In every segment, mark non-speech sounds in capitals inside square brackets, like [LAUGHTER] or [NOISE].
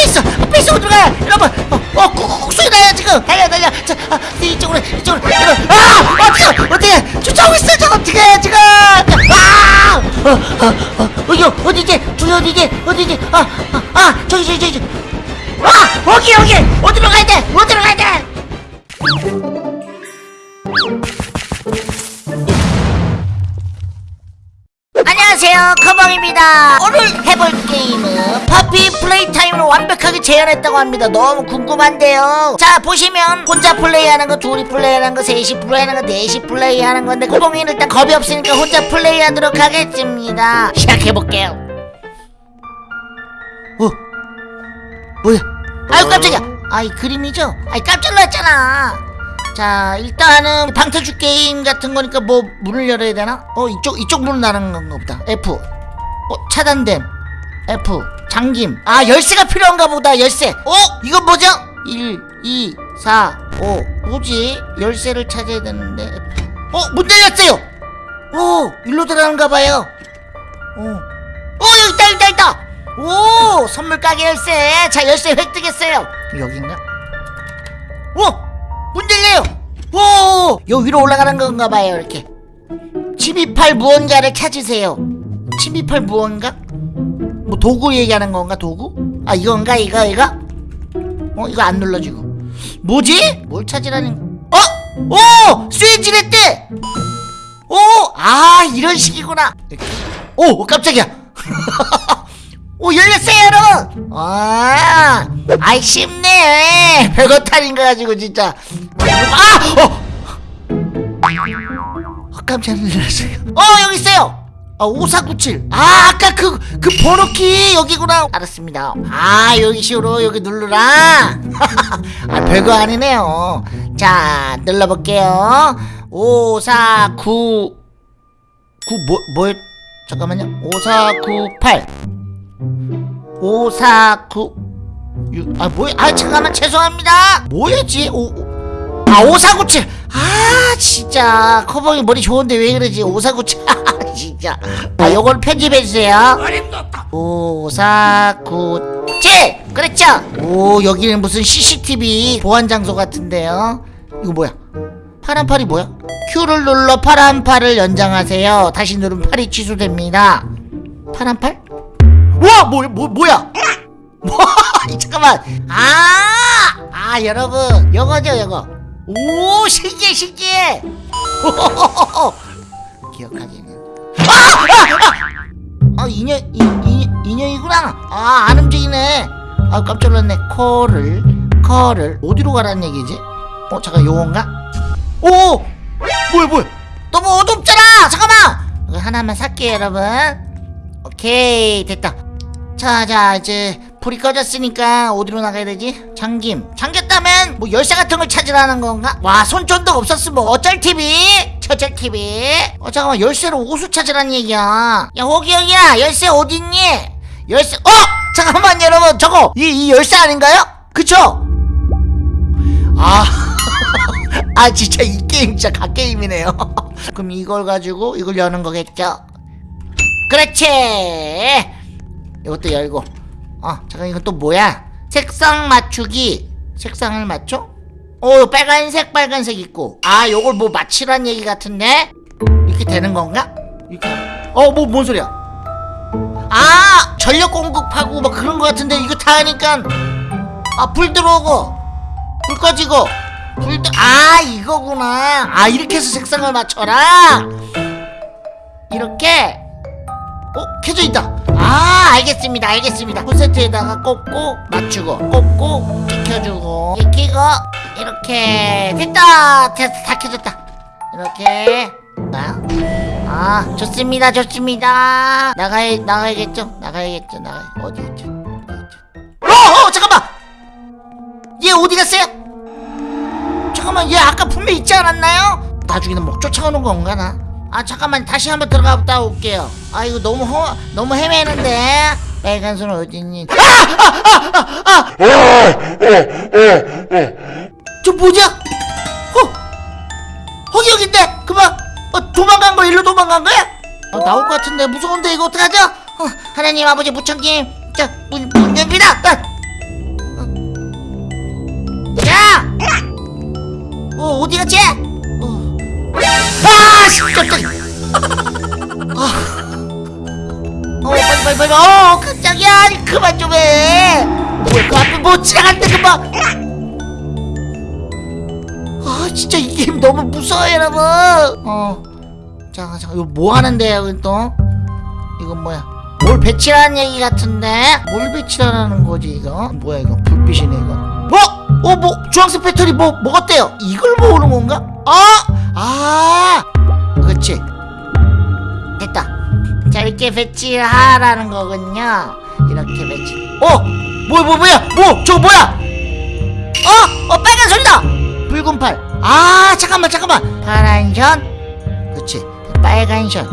있어 어디로 가요 여러분 어, 어 소리 나요 지금. 달려 달려. 자 아, 이쪽으로 이쪽으로. 여러분 아 어떻게 어떻게 쫓아오고 있어 저 어떻게 해 지금. 아 어, 어, 어, 어디 어디지? 저기 어디지? 어디지? 아 아 아, 저기 저기 저기. 아 여기 여기. 어디 재현했다고 합니다. 너무 궁금한데요. 자 보시면 혼자 플레이하는 거 둘이 플레이하는 거 셋이 플레이하는 거 넷이 플레이하는 건데 커벙이는 일단 겁이 없으니까 혼자 플레이하도록 하겠습니다. 시작해볼게요. 어? 뭐야? 아유 깜짝이야. 아이 그림이죠? 아이 깜짝 놀랐잖아. 자 일단은 방태주 게임 같은 거니까 뭐 문을 열어야 되나? 어 이쪽 이쪽 문은 나는 건가 보다. F. 어 차단됨. F 잠김 아 열쇠가 필요한가 보다 열쇠 어? 이건 뭐죠? 1 2 4 5 뭐지? 열쇠를 찾아야 되는데. 어? 문 열렸어요! 오 일로 들어가는가 봐요 어. 오 여기 있다 있다 있다 오 선물 가게 열쇠 자 열쇠 획득했어요 여긴가? 오! 문 열려요! 오! 요 위로 올라가는 건가 봐요, 이렇게. 침입할 무언가를 찾으세요. 침입할 무언가? 뭐 도구 얘기하는 건가, 도구? 아, 이건가, 이거, 이거? 어, 이거 안 눌러지고. 뭐지? 뭘 찾으라는, 어? 오! 스위치를 때! 오! 아, 이런 식이구나. 오, 깜짝이야. [LAUGHS] 오 열렸어요 여러분 아 아이 쉽네 별거 탈인 거 가지고 진짜 아! 어! 어 깜짝 놀랐어요 어 여기 있어요 아 5497. 아 아까 그 그 번호키 여기구나. 알았습니다. 아 여기 시로 여기 누르라. [LAUGHS] 아 별거 아니네요. 자 눌러볼게요. 5499 9뭐 뭐, 잠깐만요. 5498 549 6, 아 뭐야? 아 잠깐만 죄송합니다. 뭐였지? 오, 오, 아 5497. 아 진짜. 커버이 머리 좋은데 왜 그러지? 5497. [LAUGHS] 아 진짜 아 요걸 편집해주세요 5497 그랬죠 오 여기는 무슨 CCTV 보안 장소 같은데요 이거 뭐야 파란 팔이 뭐야 Q를 눌러 파란 팔을 연장하세요 다시 누르면 팔이 취소됩니다 파란 팔? 와, 뭐, 뭐, 뭐야? [LAUGHS] 뭐, 잠깐만. 아, 아, 여러분, 요거죠, 요거. 오, 신기해, 신기해. [LAUGHS] 기억하기는. 아, 인형, 이, 이, 인형이구나. 아, 안 움직이네. 아, 깜짝 놀랐네. 콜을, 콜을 어디로 가라는 얘기지? 어, 잠깐, 요건가? 오, 뭐야, 뭐야? 너무 어둡잖아. 잠깐만. 하나만 살게요, 여러분. 오케이 됐다 자자 이제 불이 꺼졌으니까 어디로 나가야 되지? 잠김 잠겼다면 뭐 열쇠 같은 걸 찾으라는 건가? 와 손전등 없었으면 뭐 어쩔 TV? 저쩔 TV? 어 잠깐만 열쇠로 오수 찾으라는 얘기야 야 호기 형이야 열쇠 어딨니? 열쇠 어! 잠깐만 여러분 저거 이, 이 열쇠 아닌가요? 그쵸? 아, [LAUGHS] 아 진짜 이 게임 진짜 갓게임이네요 [LAUGHS] 그럼 이걸 가지고 이걸 여는 거겠죠? 그렇지 이것도 열고 어 잠깐 이건 또 뭐야 색상 맞추기 색상을 맞춰? 오 빨간색 빨간색 있고. 아 요걸 뭐 맞추란 얘기 같은데? 이렇게 되는 건가? 이렇게. 어뭐 뭔 소리야? 아 전력 공급하고 막 그런 거 같은데 이거 다 하니까. 아 불 들어오고. 불 꺼지고. 불아 이거구나. 아 이렇게 해서 색상을 맞춰라. 이렇게. 어? 켜져 있다. 아 알겠습니다 알겠습니다. 콘센트에다가 꽂고 맞추고 꽂고 켜주고. 켜고 이렇게 됐다. 됐다 다 켜졌다. 이렇게. 아, 아 좋습니다. 좋습니다. 나가야 나가야겠죠? 나가야겠죠? 나가 어디 있죠? 어, 어 잠깐만! 얘 어디 갔어요? 잠깐만 얘 아까 분명 있지 않았나요? 나중에는 뭐 쫓아오는 건가 나? 아 잠깐만. 다시 한번 들어갔다 올게요. 아 이거 너무 허 너무 헤매는데? 빨간 손 어딨니? 아 아 아 아 저 뭐냐? 어? 허기 여긴데 그만 어, 도망간 거 일로 도망간 거야? 어, 나올 것 같은데 무서운데 이거 어떡하죠? 어, 하나님 아버지 무청김 자문 문 엽니다 어. 어. 야! 어 어디 갔지? 어. 아! 씨 깜짝이야 어, 어 빨리 빨리 빨리 어 깜짝이야 그만 좀해 뭐야 어, 그 앞에 뭐 지나갔는데 금방 아 진짜 이 게임 [LAUGHS] 너무 무서워요 여러분. 어. 잠깐 잠깐 이거 뭐 하는데요 이건 또? 이건 뭐야? 뭘 배치라는 얘기 같은데? 뭘 배치라는 거지 이거? 뭐야 이거 불빛이네 이거 어? 어 뭐 주황색 배터리 뭐 먹었대요 이걸 모으는 건가? 아! 아! 그치 됐다 자 이렇게 배치를 하라는 거군요 이렇게 배치 어! 뭐야 뭐야 뭐야 뭐 저거 뭐야 어? 어 빨간 소리다 붉은 팔. 아 잠깐만 잠깐만. 파란 션. 그치. 빨간 션.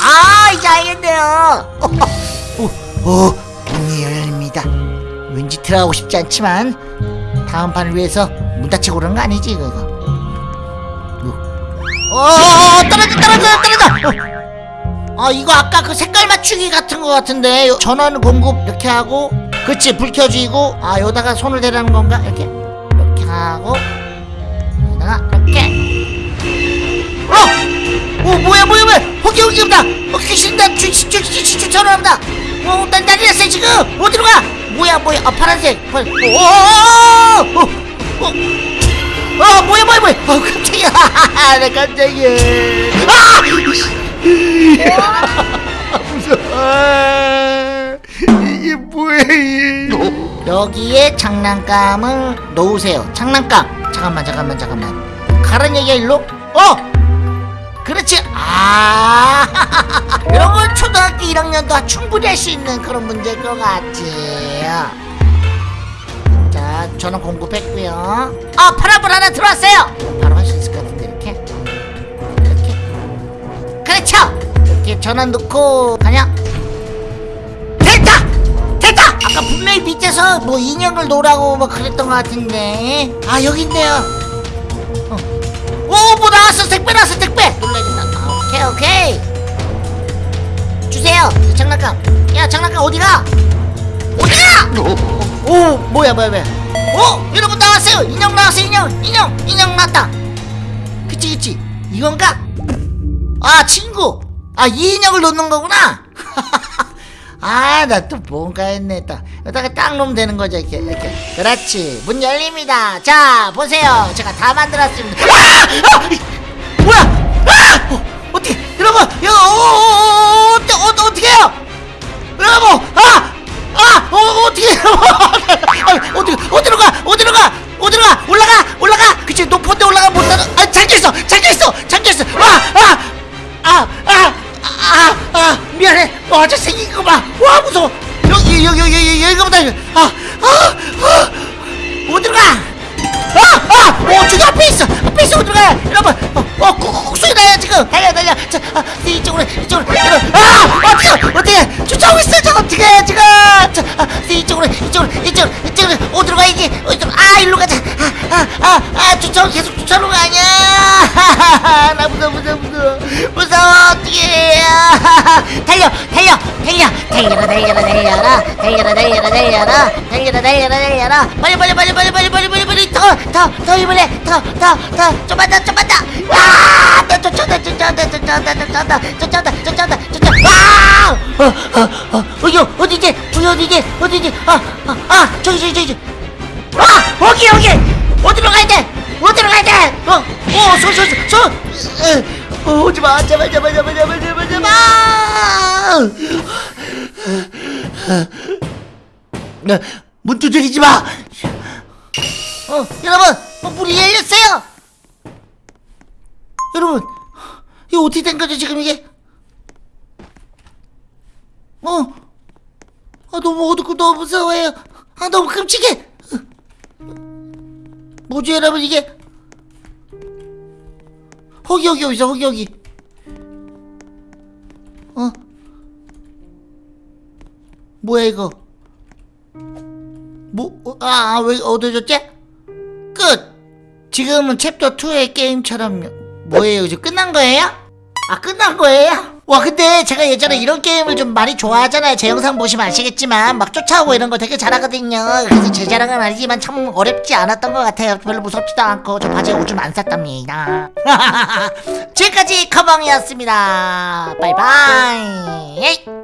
아 이제 알겠네요. [LAUGHS] 오, 오 문이 열립니다. 왠지 들어가고 싶지 않지만 다음 판을 위해서 문 닫히고 그러는 거 아니지 이거 이거. 어, 어 떨어져 떨어져 떨어져. 어. 아 이거 아까 그 색깔 맞추기 같은 거 같은데. 요- 전원 공급 이렇게 하고 그치 불 켜지고 아 여기다가 손을 대라는 건가? 이렇게? 이렇게 하고 어! 오 뭐야 뭐야 뭐야? 호기 호기 온다 어 귀신다 주주주주 전화한다. 어 난 난리 났어 지금? 어디로 가? 뭐야 뭐야? 아 파란색 파란 오오오오 어, 어 뭐야 뭐야 뭐야? 어 깜짝이야 나 깜짝이야 아! 무서워 [LAUGHS] 이게 뭐야 여기에 장난감을 놓으세요. 장난감. 잠깐만 잠깐만 잠깐만. 가란 얘기야 일로? 어 그렇지. 아 [LAUGHS] 이런 건 초등학교 1학년도 충분히 할 수 있는 그런 문제일 것 같지. 자 저는 공급했고요. 아 파란불 하나 들어왔어요. 바로 할 수 있을 것 같은데 이렇게? 이렇게? 그렇죠. 이렇게 전원 넣고 가냐? 됐다! 됐다! 아까 분명히 밑에서 뭐 인형을 놓으라고 막 그랬던 것 같은데. 아 여기 있네요 오, 뭐 나왔어? 택배 나왔어, 택배! 놀라야 된다. 아, 오케이, 오케이. 주세요. 저 장난감. 야, 장난감 어디가? 어디가? 오, 뭐야, 뭐야, 뭐야. 어, 여러분 나왔어요. 인형 나왔어요, 인형. 인형, 인형 나왔다. 그치, 그치. 이건가? 아, 친구. 아, 이 인형을 놓는 거구나. 아, 나 또 뭔가 했네. 딱. 여기다가 딱 놓으면 되는 거죠, 이렇게. 이렇게. 그렇지. 문 열립니다. 자, 보세요. 제가 다 만들었습니다. 아! 아! 뭐야? 아! 어, 어떻게, 여러분, 이거, 어, 어, 어, 어, 어떻게, 어, 어떻게 해요? 여러분, 아! 아! 어, 어떻게 어디, [LAUGHS] 어디로 가? 어디로 가? 어디로 가? 올라가! 올라가! 그치, 높은 데 올라가 못 따라. 아, 잠겨 여기, 여기보다, 아! 아! 아! 어디로 가? 아! 아! 어, 저기 앞에 있어! 앞에 있어! 어디로 가? 여러분! 어, 어, 쿡쿡 소리 나요, 지금! 달려, 달려! 자, 아, 이쪽으로, 이쪽으로! 여러분! 아! 어떻게, 어떻게! 쫓아오고 있어! 저 어떻게 해, 지금! 자, 아, 이쪽으로, 이쪽으로, 이쪽으로, 이쪽으로! 어디로 가야지? 어디로, 아, 일로 가자! 아, 아, 아, 아, 쫓아오, 계속 쫓아오는 거 아니야! 나 무서워, 무서워, 무서워! 무서워, 어떡해! 아, [LAUGHS] 달려, 달려, 달려! 달려라, 달려라, 달려라! 달려라, 달려라, 달려라! 달려라, 달려라, 달려라! 빨리, 빨리, 빨리, 빨리, 빨리, 빨리, 빨리, 빨리! 더, 더, 더 힘을 내! 더, 더, 더! 좀만 더, 좀만 더! 아! 나 쫓아온다, 쫓아온다, 쫓아온다, 쫓아온다, 쫓아온다, 쫓아온다, 쫓아온다! 아! 어, 어, 어, 어디, 어디지? 어디, 어디지? 어디지? 아, 아, 아, 저기, 저기, 저기! 아! 여기, 여기! 어디로 가야 돼? 어디로 가야 돼? 어, 어, 손, 손, 손, 어, 오지 마, 제발, 제발, 제발, 제발, 제발, 제발! 네, 문 두드리지 마! 어, 여러분, 어, 문이 열렸어요! 여러분, 이거 어떻게 된 거죠, 지금 이게? 어, 아, 너무 어둡고 너무 무서워요. 아, 너무 끔찍해! 뭐지, 여러분, 이게? 허기, 허기, 여기서, 허기, 허기. 어? 뭐야, 이거? 뭐, 어, 아, 아, 왜 어두워졌지? 끝! 지금은 챕터 2의 게임처럼 뭐예요? 이제 끝난 거예요? 아, 끝난 거예요? 와 근데 제가 예전에 이런 게임을 좀 많이 좋아하잖아요. 제 영상 보시면 아시겠지만 막 쫓아오고 이런 거 되게 잘하거든요. 그래서 제 자랑은 아니지만 참 어렵지 않았던 것 같아요. 별로 무섭지도 않고 저 바지에 오줌 안 쌌답니다. [LAUGHS] 지금까지 커벙이었습니다. 바이바이